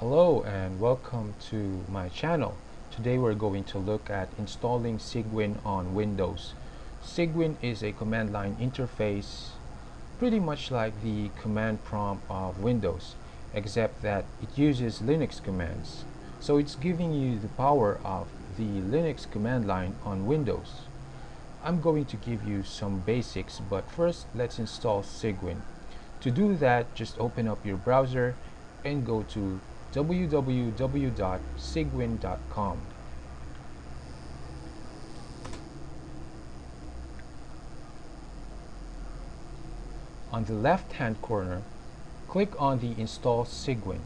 Hello and welcome to my channel. Today we're going to look at installing Cygwin on Windows. Cygwin is a command line interface pretty much like the command prompt of Windows except that it uses Linux commands. So it's giving you the power of the Linux command line on Windows. I'm going to give you some basics but first let's install Cygwin. To do that just open up your browser and go to www.cygwin.com. On the left hand corner, click on the Install Cygwin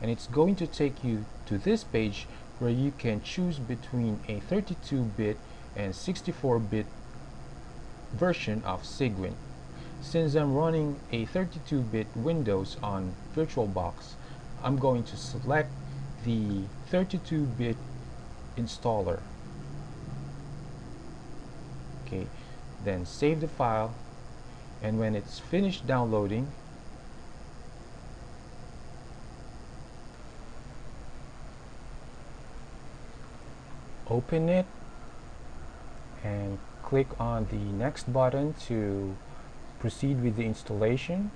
and it's going to take you to this page where you can choose between a 32-bit and 64-bit version of Cygwin. Since I'm running a 32-bit Windows on VirtualBox, I'm going to select the 32-bit installer. Okay then save the file and when it's finished downloading open it and click on the next button to proceed with the installation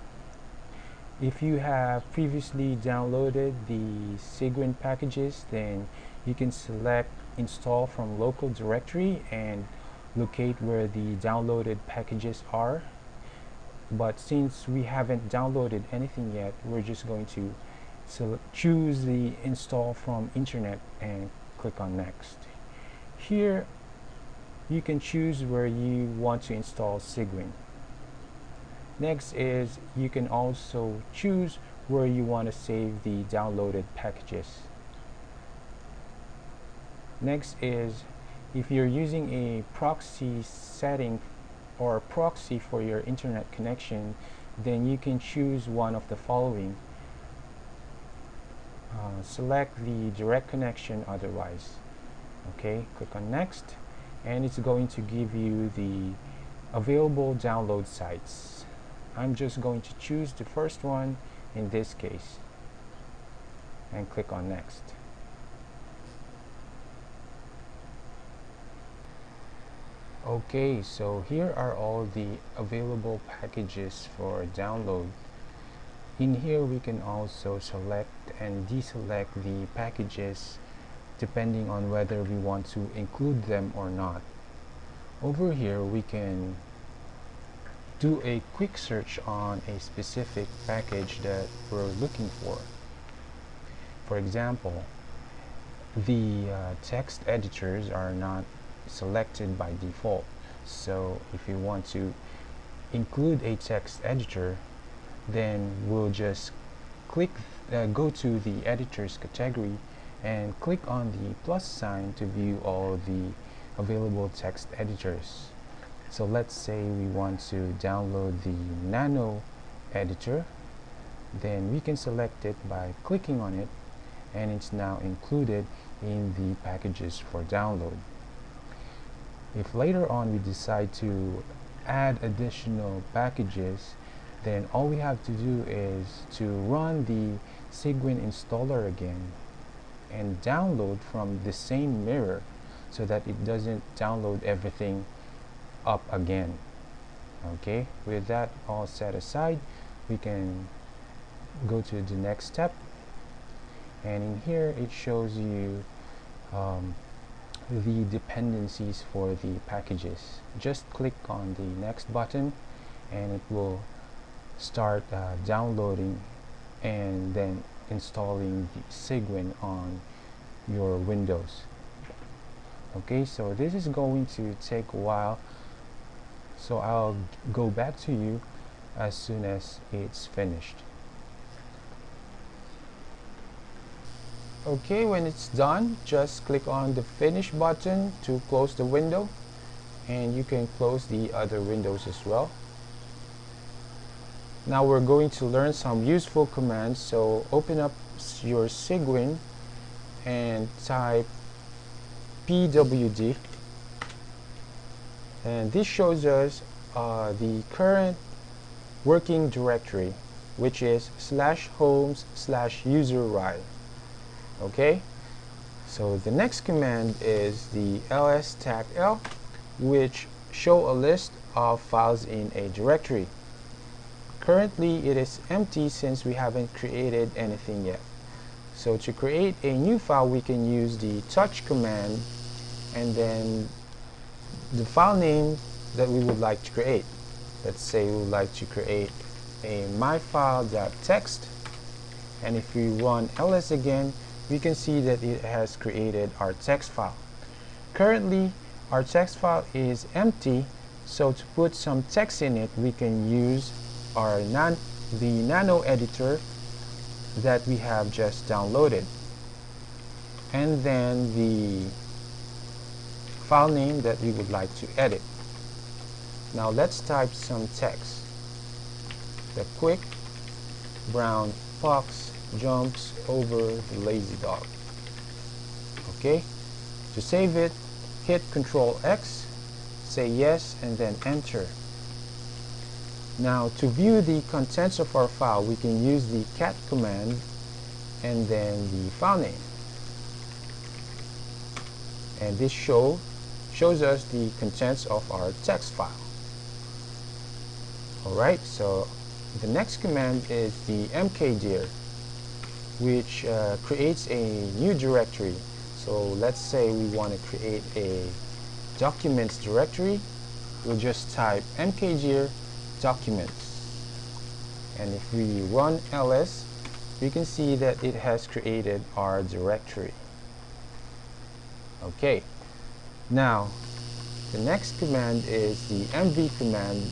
if you have previously downloaded the Cygwin packages then you can select install from local directory and locate where the downloaded packages are. But since we haven't downloaded anything yet we're just going to select, choose the install from internet and click on next. Here you can choose where you want to install Cygwin Next is you can also choose where you want to save the downloaded packages. Next is if you're using a proxy setting or proxy for your internet connection then you can choose one of the following. Uh, select the direct connection otherwise. Okay, click on next and it's going to give you the available download sites. I'm just going to choose the first one in this case and click on next. Okay so here are all the available packages for download. In here we can also select and deselect the packages depending on whether we want to include them or not. Over here we can do a quick search on a specific package that we're looking for. For example, the uh, text editors are not selected by default. So if you want to include a text editor, then we'll just click, uh, go to the editors category and click on the plus sign to view all the available text editors so let's say we want to download the nano editor. Then we can select it by clicking on it and it's now included in the packages for download. If later on we decide to add additional packages then all we have to do is to run the Cygwin installer again and download from the same mirror so that it doesn't download everything up again. Okay with that all set aside we can go to the next step. And in here it shows you um, the dependencies for the packages. Just click on the next button and it will start uh, downloading and then installing the Cygwin on your Windows. Okay so this is going to take a while so I'll go back to you as soon as it's finished. Okay when it's done just click on the finish button to close the window. And you can close the other windows as well. Now we're going to learn some useful commands. So open up your Cygwin and type pwd and this shows us uh, the current working directory which is slash homes slash user ri okay? So the next command is the ls tag l which show a list of files in a directory. Currently it is empty since we haven't created anything yet. So to create a new file we can use the touch command and then the file name that we would like to create. Let's say we would like to create a myfile.txt and if we run ls again we can see that it has created our text file. Currently our text file is empty so to put some text in it we can use our nan the nano editor that we have just downloaded. And then the file name that we would like to edit. Now let's type some text. The quick brown fox jumps over the lazy dog. Okay? To save it hit Control X say yes and then enter. Now to view the contents of our file we can use the cat command and then the file name. And this show shows us the contents of our text file. Alright so the next command is the mkdir which uh, creates a new directory. So let's say we want to create a documents directory. We'll just type mkdir documents. And if we run ls we can see that it has created our directory. Okay now the next command is the mv command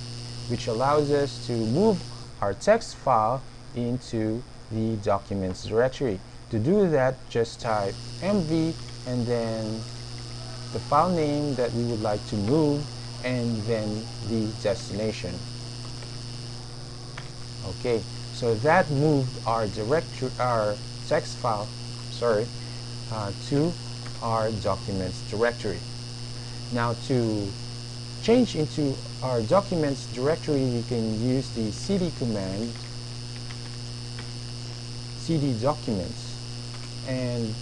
which allows us to move our text file into the documents directory. To do that, just type mv and then the file name that we would like to move and then the destination. Okay, so that moved our directory, our text file, sorry, uh, to our documents directory. Now to change into our documents directory, we can use the cd command, cd documents, and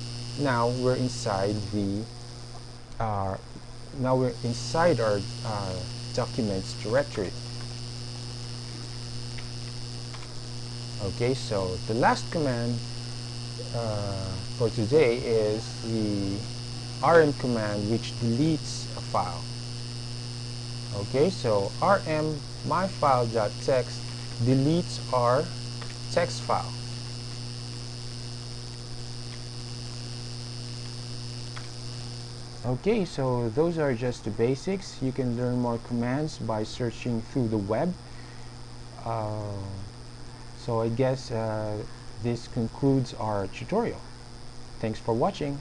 now we're inside the, uh, now we're inside our uh, documents directory. Okay, so the last command uh, for today is the rm command which deletes a file. Okay so rm myfile.txt deletes our text file. Okay so those are just the basics. You can learn more commands by searching through the web. Uh, so I guess uh, this concludes our tutorial. Thanks for watching